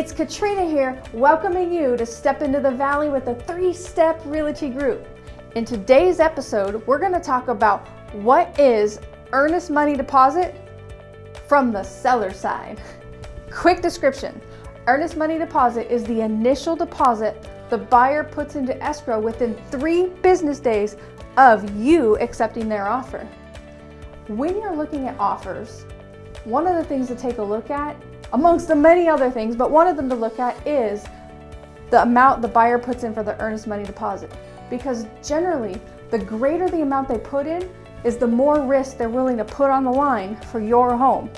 It's Katrina here, welcoming you to Step into the Valley with the Three Step Realty Group. In today's episode, we're going to talk about what is earnest money deposit from the seller side. Quick description Earnest money deposit is the initial deposit the buyer puts into escrow within three business days of you accepting their offer. When you're looking at offers, one of the things to take a look at amongst the many other things, but one of them to look at is the amount the buyer puts in for the earnest money deposit. Because generally, the greater the amount they put in is the more risk they're willing to put on the line for your home.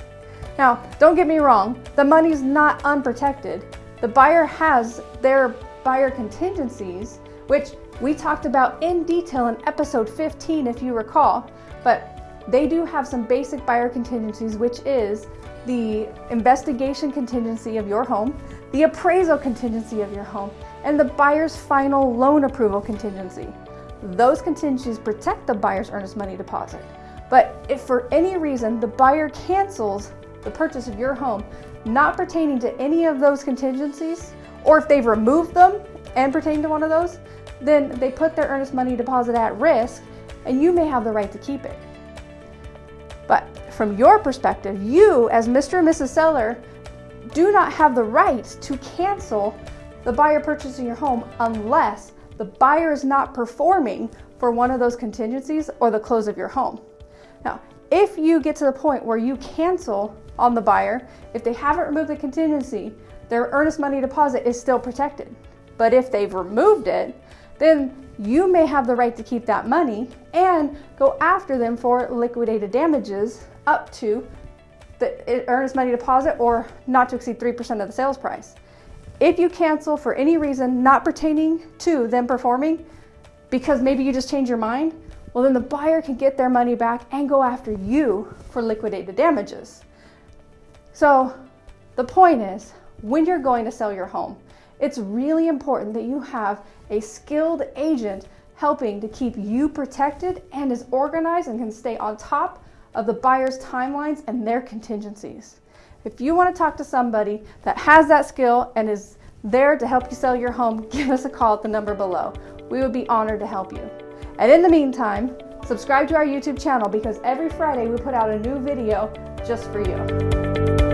Now, don't get me wrong, the money's not unprotected. The buyer has their buyer contingencies, which we talked about in detail in episode 15 if you recall, but they do have some basic buyer contingencies, which is the investigation contingency of your home, the appraisal contingency of your home, and the buyer's final loan approval contingency. Those contingencies protect the buyer's earnest money deposit. But if for any reason the buyer cancels the purchase of your home not pertaining to any of those contingencies, or if they've removed them and pertain to one of those, then they put their earnest money deposit at risk and you may have the right to keep it. But from your perspective, you as Mr. and Mrs. Seller do not have the right to cancel the buyer purchasing your home unless the buyer is not performing for one of those contingencies or the close of your home. Now, if you get to the point where you cancel on the buyer, if they haven't removed the contingency, their earnest money deposit is still protected. But if they've removed it, then you may have the right to keep that money and go after them for liquidated damages up to the earnest money deposit or not to exceed 3% of the sales price. If you cancel for any reason not pertaining to them performing, because maybe you just change your mind, well then the buyer can get their money back and go after you for liquidated damages. So the point is, when you're going to sell your home, it's really important that you have a skilled agent helping to keep you protected and is organized and can stay on top of the buyer's timelines and their contingencies. If you want to talk to somebody that has that skill and is there to help you sell your home, give us a call at the number below. We would be honored to help you. And in the meantime, subscribe to our YouTube channel because every Friday we put out a new video just for you.